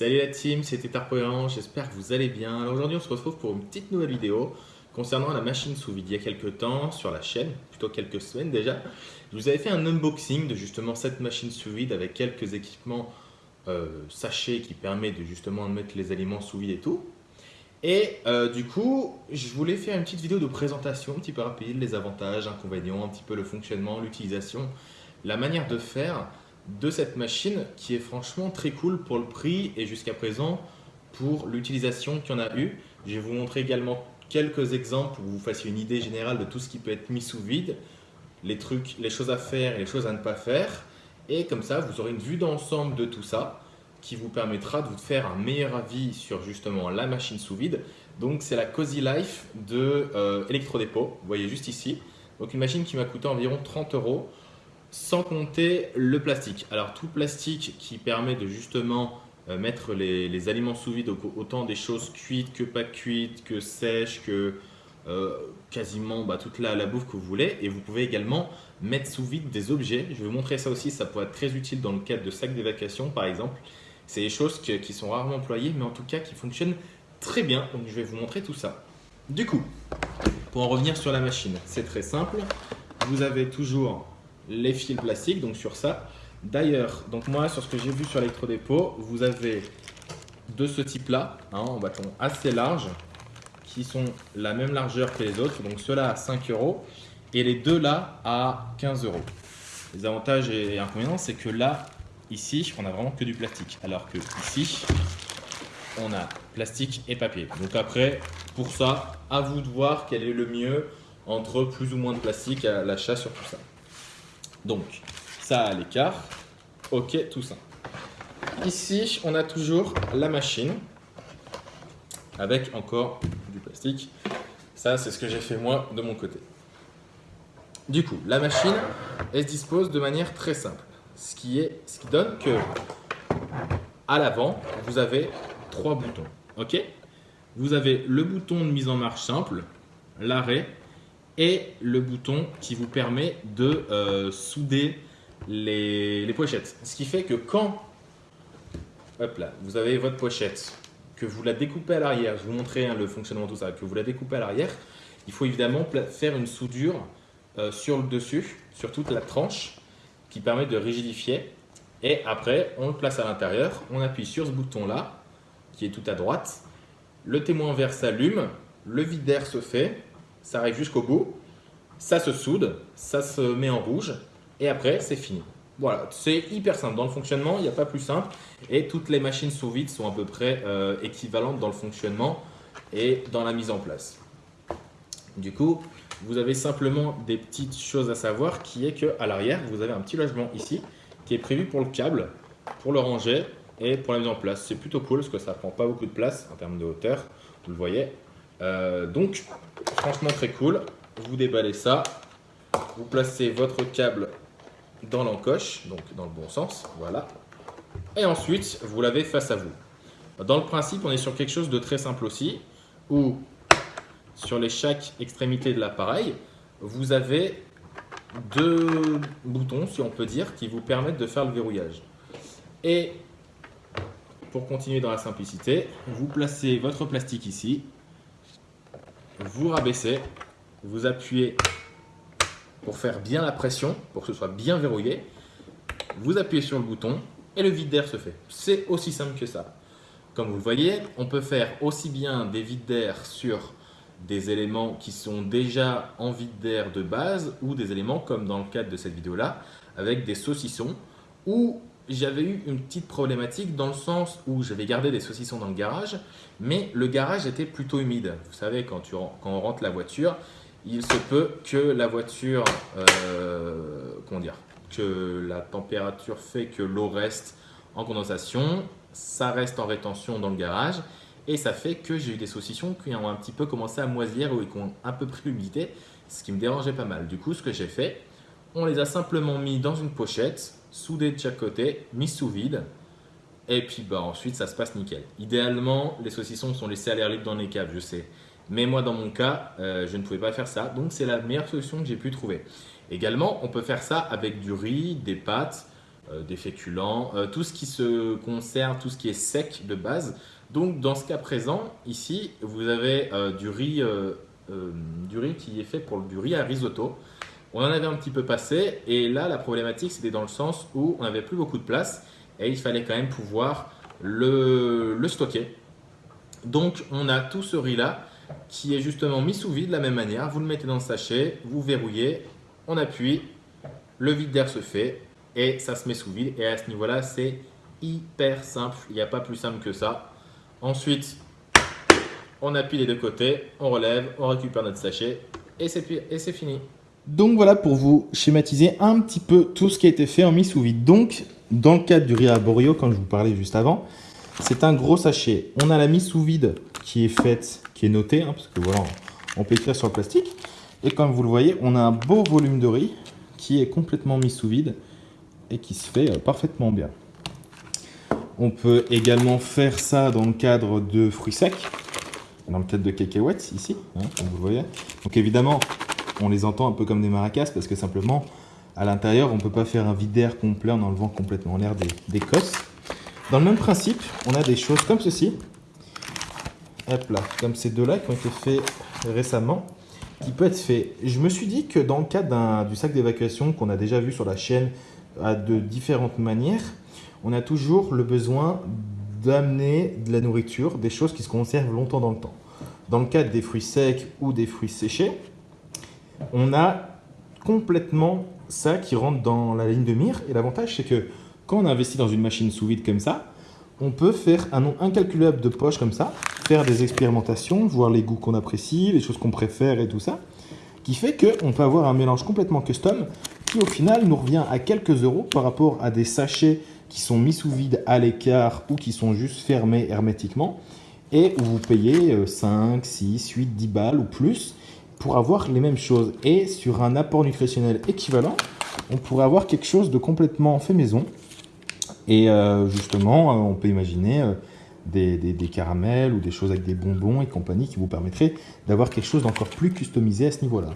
Salut la team, c'était Tarpoyan, j'espère que vous allez bien. Alors aujourd'hui on se retrouve pour une petite nouvelle vidéo concernant la machine sous vide. Il y a quelques temps sur la chaîne, plutôt quelques semaines déjà, je vous avais fait un unboxing de justement cette machine sous vide avec quelques équipements euh, sachets qui permettent de justement mettre les aliments sous vide et tout. Et euh, du coup, je voulais faire une petite vidéo de présentation un petit peu rapide, les avantages, inconvénients, un petit peu le fonctionnement, l'utilisation, la manière de faire de cette machine qui est franchement très cool pour le prix et jusqu'à présent pour l'utilisation qu'il y en a eu. Je vais vous montrer également quelques exemples pour vous fassiez une idée générale de tout ce qui peut être mis sous vide, les trucs, les choses à faire et les choses à ne pas faire. Et comme ça, vous aurez une vue d'ensemble de tout ça qui vous permettra de vous faire un meilleur avis sur justement la machine sous vide. Donc c'est la Cozy Life de euh, Electrodepot, vous voyez juste ici. Donc une machine qui m'a coûté environ 30 euros sans compter le plastique. Alors tout plastique qui permet de justement euh, mettre les, aliments sous vide, autant des choses cuites que pas cuites, que sèches, que euh, quasiment bah, toute la, la, bouffe que vous voulez. Et vous pouvez également mettre sous vide des objets. Je vais vous montrer ça aussi, ça pourrait être très utile dans le cadre de sacs d'évacuation par exemple. C'est des choses qui sont rarement employées, mais en tout cas qui fonctionnent très bien. Donc je vais vous montrer tout ça. Du coup, pour en revenir sur la machine, c'est très simple. Vous avez toujours les fils plastiques, donc sur ça. D'ailleurs, donc moi, sur ce que j'ai vu sur l'électrodépôt, vous avez de ce type-là, hein, en bâton assez large, qui sont la même largeur que les autres. Donc ceux-là à 5 euros et les deux là à 15 euros. Les avantages et inconvénients, c'est que là, ici, on a vraiment que du plastique. Alors que ici, on a plastique et papier. Donc après, pour ça, à vous de voir quel est le mieux entre plus ou moins de plastique à l'achat sur tout ça. Donc, ça à l'écart. Ok, tout ça. Ici, on a toujours la machine avec encore du plastique. Ça, c'est ce que j'ai fait moi de mon côté. Du coup, la machine, elle se dispose de manière très simple. Ce qui, est, ce qui donne que à l'avant, vous avez trois boutons. Ok? Vous avez le bouton de mise en marche simple, l'arrêt et le bouton qui vous permet de euh, souder les, pochettes. Ce qui fait que quand vous avez votre pochette, que vous la découpez à l'arrière, je vous montrer hein, le fonctionnement de tout ça, que vous la découpez à l'arrière, il faut évidemment faire une soudure euh, sur le dessus, sur toute la tranche, qui permet de rigidifier. Et après, on le place à l'intérieur, on appuie sur ce bouton-là, qui est tout à droite, le témoin vert s'allume, le vide d'air se fait, ça arrive jusqu'au bout, ça se soude, ça se met en rouge et après c'est fini. Voilà, c'est hyper simple. Dans le fonctionnement, il n'y a pas plus simple et toutes les machines sous vide sont à peu près euh, équivalentes dans le fonctionnement et dans la mise en place. Du coup, vous avez simplement des petites choses à savoir qui est qu'à l'arrière, vous avez un petit logement ici qui est prévu pour le câble, pour le ranger et pour la mise en place. C'est plutôt cool parce que ça prend pas beaucoup de place en termes de hauteur, vous le voyez. Euh, donc, franchement très cool. Vous déballez ça, vous placez votre câble dans l'encoche, donc dans le bon sens, voilà. Et ensuite, vous l'avez face à vous. Dans le principe, on est sur quelque chose de très simple aussi, où sur les chaque extrémité de l'appareil, vous avez deux boutons, si on peut dire, qui vous permettent de faire le verrouillage. Et pour continuer dans la simplicité, vous placez votre plastique ici, vous rabaissez, vous appuyez pour faire bien la pression, pour que ce soit bien verrouillé. Vous appuyez sur le bouton et le vide d'air se fait. C'est aussi simple que ça. Comme vous le voyez, on peut faire aussi bien des vides d'air sur des éléments qui sont déjà en vide d'air de base ou des éléments comme dans le cadre de cette vidéo là avec des saucissons ou j'avais eu une petite problématique dans le sens où j'avais gardé des saucissons dans le garage, mais le garage était plutôt humide. Vous savez, quand, on rentre la voiture, il se peut que la voiture, euh, comment dire, que la température fait que l'eau reste en condensation, ça reste en rétention dans le garage, et ça fait que j'ai eu des saucissons qui ont un petit peu commencé à moisir ou qui ont un peu pris l'humidité, ce qui me dérangeait pas mal. Du coup, ce que j'ai fait, on les a simplement mis dans une pochette, soudés de chaque côté, mis sous vide. Et puis bah, ensuite, ça se passe nickel. Idéalement, les saucissons sont laissés à l'air libre dans les caves, je sais. Mais moi, dans mon cas, euh, je ne pouvais pas faire ça. Donc, c'est la meilleure solution que j'ai pu trouver. Également, on peut faire ça avec du riz, des pâtes, euh, des féculents, euh, tout ce qui se conserve, tout ce qui est sec de base. Donc dans ce cas présent, ici, vous avez du, riz, du riz qui est fait pour du riz à risotto. On en avait un petit peu passé et là la problématique c'était dans le sens où on n'avait plus beaucoup de place et il fallait quand même pouvoir le, stocker. Donc on a tout ce riz là qui est justement mis sous vide de la même manière. Vous le mettez dans le sachet, vous verrouillez, on appuie, le vide d'air se fait et ça se met sous vide. Et à ce niveau-là, c'est hyper simple. Il n'y a pas plus simple que ça. Ensuite, on appuie les deux côtés, on relève, on récupère notre sachet et c'est fini. Donc voilà pour vous schématiser un petit peu tout ce qui a été fait en mis sous vide. Donc, dans le cadre du riz arborio, comme je vous parlais juste avant, c'est un gros sachet. On a la mise sous vide qui est faite, qui est notée, hein, parce que voilà, on peut écrire sur le plastique. Et comme vous le voyez, on a un beau volume de riz qui est complètement mis sous vide et qui se fait euh, parfaitement bien. On peut également faire ça dans le cadre de fruits secs, dans le cadre de cacahuètes ici, hein, comme vous le voyez. Donc évidemment, on les entend un peu comme des maracas parce que simplement, à l'intérieur, on ne peut pas faire un vide d'air complet en enlevant complètement l'air des, des cosses. Dans le même principe, on a des choses comme ceci. Hop là, comme ces deux-là qui ont été faits récemment, qui peut être fait. Je me suis dit que dans le cadre du sac d'évacuation qu'on a déjà vu sur la chaîne à de différentes manières, on a toujours le besoin d'amener de la nourriture, des choses qui se conservent longtemps dans le temps. Dans le cadre des fruits secs ou des fruits séchés, on a complètement ça qui rentre dans la ligne de mire. Et l'avantage, c'est que quand on investit dans une machine sous vide comme ça, on peut faire un nombre incalculable de poches comme ça, faire des expérimentations, voir les goûts qu'on apprécie, les choses qu'on préfère et tout ça, qui fait qu'on peut avoir un mélange complètement custom qui au final nous revient à quelques euros par rapport à des sachets qui sont mis sous vide à l'écart ou qui sont juste fermés hermétiquement et où vous payez 5, 6, 8, 10 balles ou plus pour avoir les mêmes choses. Et sur un apport nutritionnel équivalent, on pourrait avoir quelque chose de complètement fait maison et euh, justement, euh, on peut imaginer euh, des, des, caramels ou des choses avec des bonbons et compagnie qui vous permettraient d'avoir quelque chose d'encore plus customisé à ce niveau-là.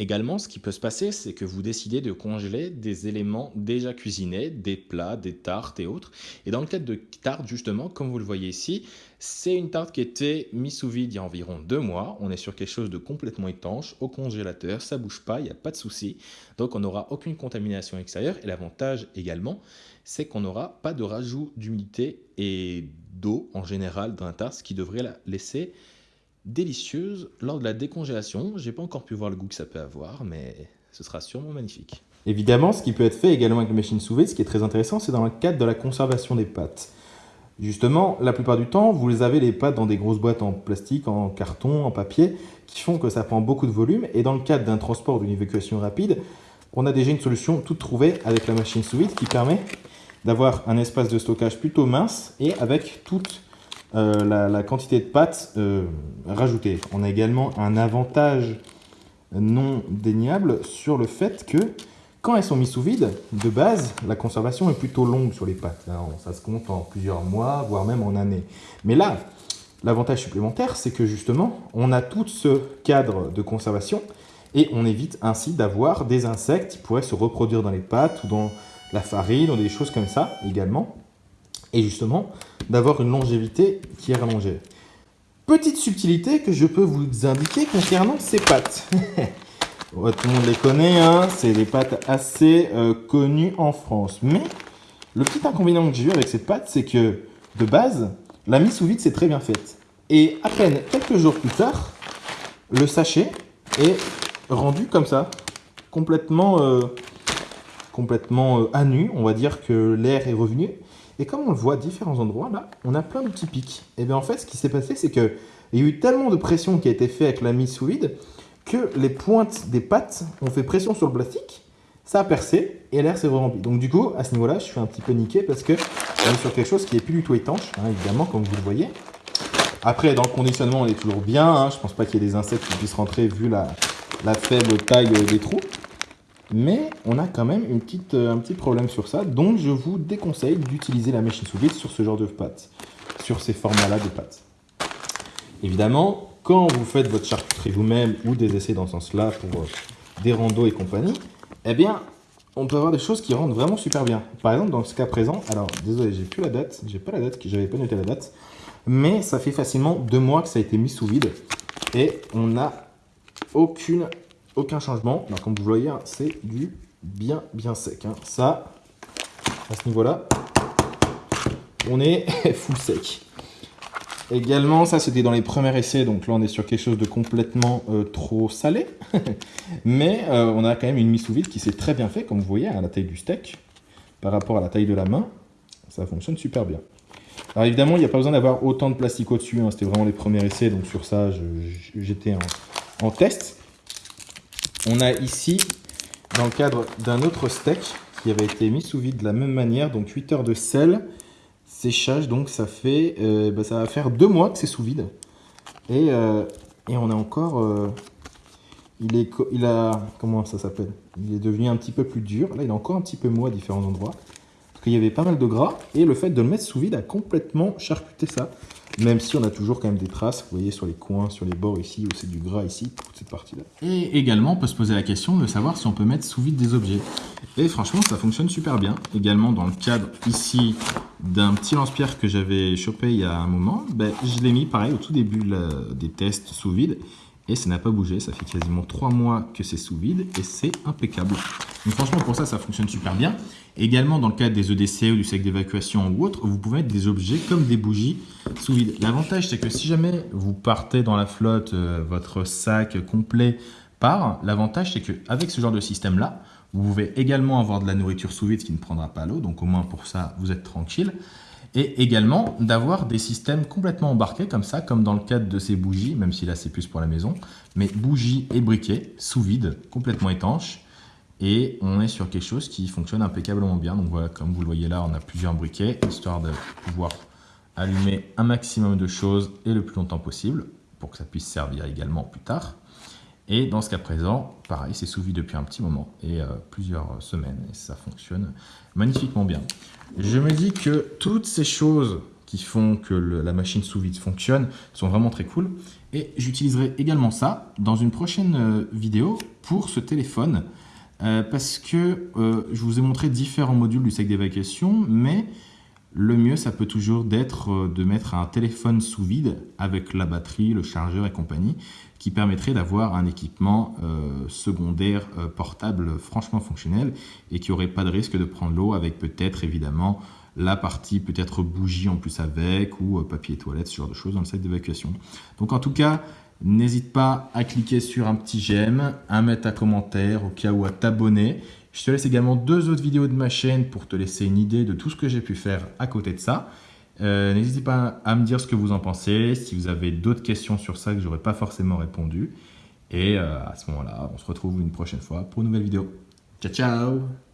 Également, ce qui peut se passer, c'est que vous décidez de congeler des éléments déjà cuisinés, des plats, des tartes et autres. Et dans le cadre de tartes, justement, comme vous le voyez ici, c'est une tarte qui était mise sous vide il y a environ deux mois. On est sur quelque chose de complètement étanche, au congélateur, ça bouge pas, il n'y a pas de souci. Donc on n'aura aucune contamination extérieure. Et l'avantage également, c'est qu'on n'aura pas de rajout d'humidité et d'eau en général dans la tarte, ce qui devrait la laisser délicieuse lors de la décongélation. J'ai pas encore pu voir le goût que ça peut avoir, mais ce sera sûrement magnifique. Évidemment, ce qui peut être fait également avec la machine sous vide, ce qui est très intéressant, c'est dans le cadre de la conservation des pâtes. Justement, la plupart du temps, vous avez les pâtes dans des grosses boîtes en plastique, en carton, en papier, qui font que ça prend beaucoup de volume. Et dans le cadre d'un transport, d'une évacuation rapide, on a déjà une solution toute trouvée avec la machine sous vide qui permet d'avoir un espace de stockage plutôt mince et avec toute euh, la, quantité de pâtes euh, rajoutée. On a également un avantage non déniable sur le fait que quand elles sont mises sous vide, de base, la conservation est plutôt longue sur les pâtes. ça se compte en plusieurs mois, voire même en années. Mais là, l'avantage supplémentaire, c'est que justement, on a tout ce cadre de conservation et on évite ainsi d'avoir des insectes qui pourraient se reproduire dans les pâtes ou dans la farine ou des choses comme ça également. Et justement, d'avoir une longévité qui est rallongée. Petite subtilité que je peux vous indiquer concernant ces pâtes. tout le monde les connaît, hein c'est des pâtes assez euh, connues en France. Mais le petit inconvénient que j'ai eu avec cette pâte, c'est que de base, la mise sous vide, c'est très bien faite. Et à peine quelques jours plus tard, le sachet est rendu comme ça, complètement euh, euh, à nu. On va dire que l'air est revenu. Et comme on le voit à différents endroits, là, on a plein de petits pics. Et bien en fait, ce qui s'est passé, c'est qu'il y a eu tellement de pression qui a été faite avec la mise sous vide que les pointes des pattes ont fait pression sur le plastique, ça a percé et l'air s'est rempli. Donc du coup, à ce niveau-là, je suis un petit peu niqué parce que on est sur quelque chose qui est plus du tout étanche, hein, évidemment, comme vous le voyez. Après, dans le conditionnement, on est toujours bien. Hein. Je pense pas qu'il y ait des insectes qui puissent rentrer vu la faible taille des trous. Mais on a quand même une petite, euh, un petit problème sur ça, donc je vous déconseille d'utiliser la machine sous vide sur ce genre de pâtes, sur ces formats-là de pâtes. Évidemment, quand vous faites votre charcuterie vous-même ou des essais dans ce sens-là pour euh, des randos et compagnie, eh bien, on peut avoir des choses qui rendent vraiment super bien. Par exemple, dans ce cas présent, alors désolé, j'ai plus la date, j'ai pas la date, j'avais pas noté la date, mais ça fait facilement deux mois que ça a été mis sous vide et on n'a aucune, aucun changement. Alors, comme vous voyez, hein, c'est du bien, bien sec. Hein. Ça, à ce niveau-là, on est full sec. Également, ça c'était dans les premiers essais, donc là on est sur quelque chose de complètement euh, trop salé. Mais euh, on a quand même une mise sous vide qui s'est très bien fait, comme vous voyez, à la taille du steak, par rapport à la taille de la main. Ça fonctionne super bien. Alors évidemment, il n'y a pas besoin d'avoir autant de plastique au-dessus, hein. c'était vraiment les premiers essais, donc sur ça j'étais en test. On a ici, dans le cadre d'un autre steak, qui avait été mis sous vide de la même manière, donc 8 heures de sel, séchage, donc ça fait, euh, bah, ça va faire deux mois que c'est sous vide. Et, euh, on a encore, euh, il est, il a, comment ça s'appelle? Il est devenu un petit peu plus dur. Là, il est encore un petit peu mou à différents endroits. Parce qu'il y avait pas mal de gras. Et le fait de le mettre sous vide a complètement charcuté ça. Même si on a toujours quand même des traces, vous voyez sur les coins, sur les bords ici, où c'est du gras ici, toute cette partie-là. Et également, on peut se poser la question de savoir si on peut mettre sous vide des objets. Et franchement, ça fonctionne super bien. Également, dans le cadre ici d'un petit lance-pierre que j'avais chopé il y a un moment, ben, je l'ai mis pareil au tout début des tests sous vide et ça n'a pas bougé. Ça fait quasiment 3 mois que c'est sous vide et c'est impeccable. Donc franchement, pour ça, ça fonctionne super bien. Également, dans le cadre des EDC ou du sac d'évacuation ou autre, vous pouvez mettre des objets comme des bougies sous vide. L'avantage, c'est que si jamais vous partez dans la flotte, euh, votre sac complet part, l'avantage, c'est qu'avec ce genre de système-là, vous pouvez également avoir de la nourriture sous vide qui ne prendra pas l'eau, donc au moins pour ça, vous êtes tranquille. Et également d'avoir des systèmes complètement embarqués comme ça, comme dans le cadre de ces bougies, même si là c'est plus pour la maison, mais bougies et briquets sous vide, complètement étanches. Et on est sur quelque chose qui fonctionne impeccablement bien. Donc voilà, comme vous le voyez là, on a plusieurs briquets, histoire de pouvoir allumer un maximum de choses et le plus longtemps possible, pour que ça puisse servir également plus tard. Et dans ce cas présent, pareil, c'est sous vide depuis un petit moment et euh, plusieurs semaines et ça fonctionne magnifiquement bien. Je me dis que toutes ces choses qui font que la machine sous vide fonctionne sont vraiment très cool et j'utiliserai également ça dans une prochaine euh, vidéo pour ce téléphone euh, parce que je vous ai montré différents modules du sac d'évacuation mais le mieux, ça peut toujours d'être euh, de mettre un téléphone sous vide avec la batterie, le chargeur et compagnie, qui permettrait d'avoir un équipement euh, secondaire euh, portable franchement fonctionnel et qui n'aurait pas de risque de prendre l'eau avec peut-être évidemment la partie peut-être bougie en plus avec ou papier toilette, ce genre de choses dans le sac d'évacuation. Donc en tout cas, n'hésite pas à cliquer sur un petit j'aime, à mettre un commentaire au cas où à t'abonner je te laisse également deux autres vidéos de ma chaîne pour te laisser une idée de tout ce que j'ai pu faire à côté de ça. Euh, n'hésitez pas à me dire ce que vous en pensez, si vous avez d'autres questions sur ça que j'aurais pas forcément répondu. Et euh, à ce moment-là, on se retrouve une prochaine fois pour une nouvelle vidéo. Ciao, ciao